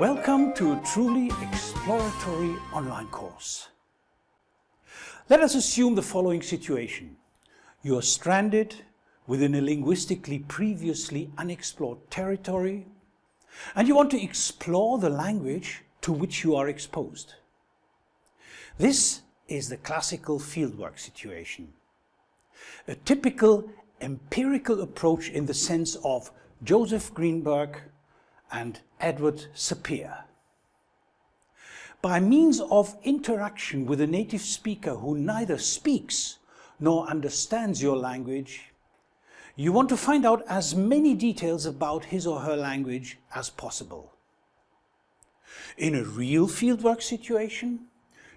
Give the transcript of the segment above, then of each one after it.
Welcome to a truly exploratory online course. Let us assume the following situation. You are stranded within a linguistically previously unexplored territory and you want to explore the language to which you are exposed. This is the classical fieldwork situation. A typical empirical approach in the sense of Joseph Greenberg and Edward Sapir. By means of interaction with a native speaker who neither speaks nor understands your language, you want to find out as many details about his or her language as possible. In a real fieldwork situation,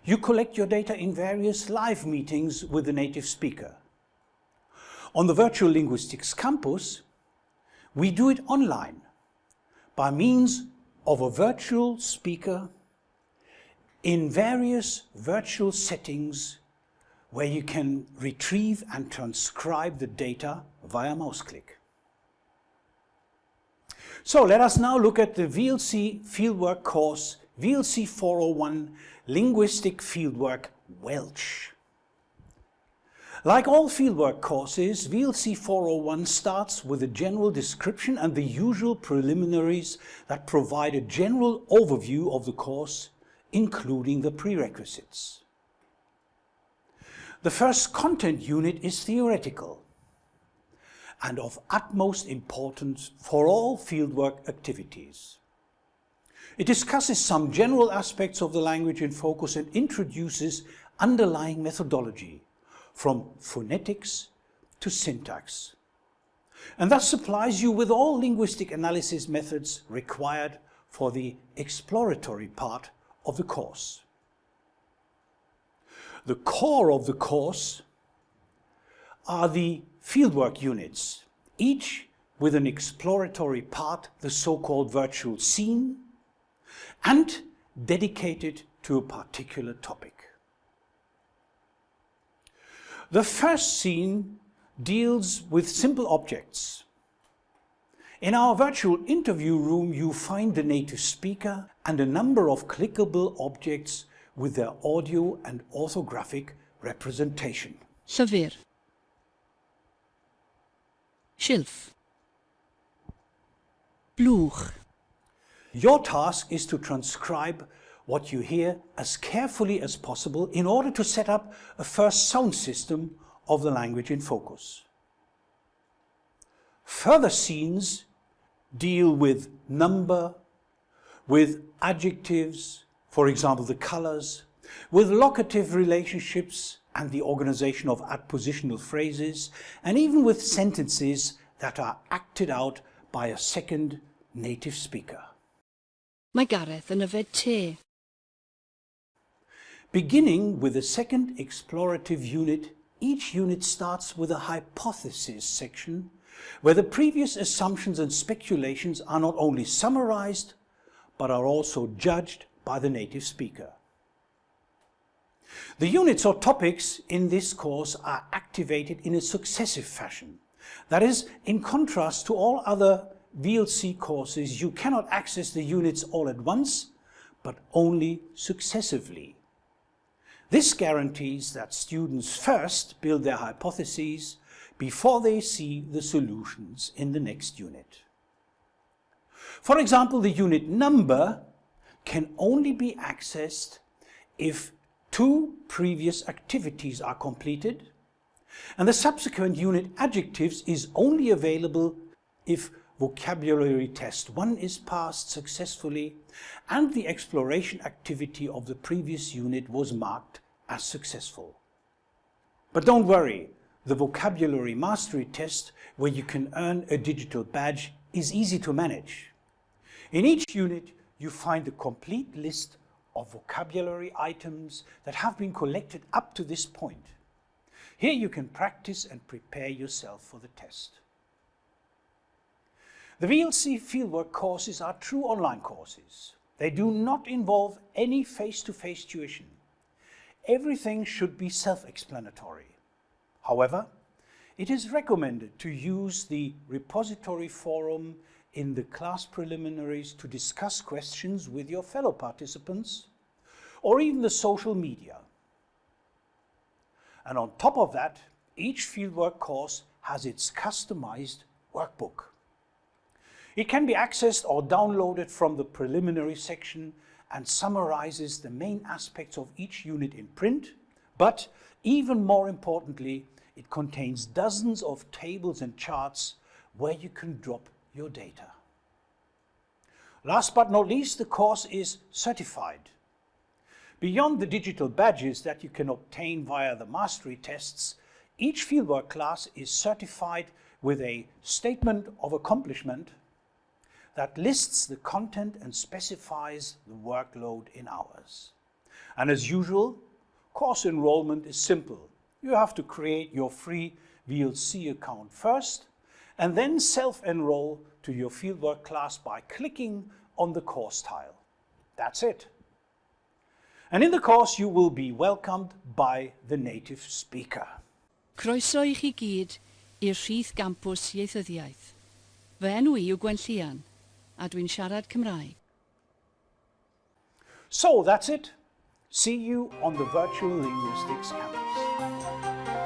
you collect your data in various live meetings with the native speaker. On the Virtual Linguistics Campus, we do it online by means of a virtual speaker in various virtual settings where you can retrieve and transcribe the data via mouse click. So let us now look at the VLC Fieldwork course VLC 401 Linguistic Fieldwork Welsh. Like all fieldwork courses, VLC 401 starts with a general description and the usual preliminaries that provide a general overview of the course, including the prerequisites. The first content unit is theoretical and of utmost importance for all fieldwork activities. It discusses some general aspects of the language in focus and introduces underlying methodology from phonetics to syntax and thus supplies you with all linguistic analysis methods required for the exploratory part of the course. The core of the course are the fieldwork units, each with an exploratory part, the so-called virtual scene, and dedicated to a particular topic. The first scene deals with simple objects. In our virtual interview room you find the native speaker and a number of clickable objects with their audio and orthographic representation. Llyfr. Schilf. Blwch. Your task is to transcribe what you hear as carefully as possible in order to set up a first sound system of the language in focus. Further scenes deal with number, with adjectives, for example the colors, with locative relationships and the organization of adpositional phrases, and even with sentences that are acted out by a second native speaker. Mae Gareth yn yfed te. Beginning with the second explorative unit, each unit starts with a hypothesis section where the previous assumptions and speculations are not only summarized but are also judged by the native speaker. The units or topics in this course are activated in a successive fashion. That is, in contrast to all other VLC courses, you cannot access the units all at once, but only successively. This guarantees that students first build their hypotheses before they see the solutions in the next unit. For example, the unit number can only be accessed if two previous activities are completed and the subsequent unit adjectives is only available if vocabulary test 1 is passed successfully and the exploration activity of the previous unit was marked as successful. But don't worry, the vocabulary mastery test where you can earn a digital badge is easy to manage. In each unit you find the complete list of vocabulary items that have been collected up to this point. Here you can practice and prepare yourself for the test. The VLC fieldwork courses are true online courses. They do not involve any face-to-face -face tuition everything should be self-explanatory. However, it is recommended to use the repository forum in the class preliminaries to discuss questions with your fellow participants or even the social media. And on top of that, each fieldwork course has its customized workbook. It can be accessed or downloaded from the preliminary section and summarizes the main aspects of each unit in print, but even more importantly, it contains dozens of tables and charts where you can drop your data. Last but not least, the course is certified. Beyond the digital badges that you can obtain via the mastery tests, each fieldwork class is certified with a statement of accomplishment that lists the content and specifies the workload in hours. And as usual, course enrollment is simple. You have to create your free VLC account first and then self-enroll to your fieldwork class by clicking on the course tile. That's it. And in the course you will be welcomed by the native speaker. Croeso i chi gyd i'r rhith gampws ieithyddiaeth. Fy enw i yw Gwenllian, a dwi'n siarad Cymraeg. So that's it. See you on the Virtual Linguistics Campus.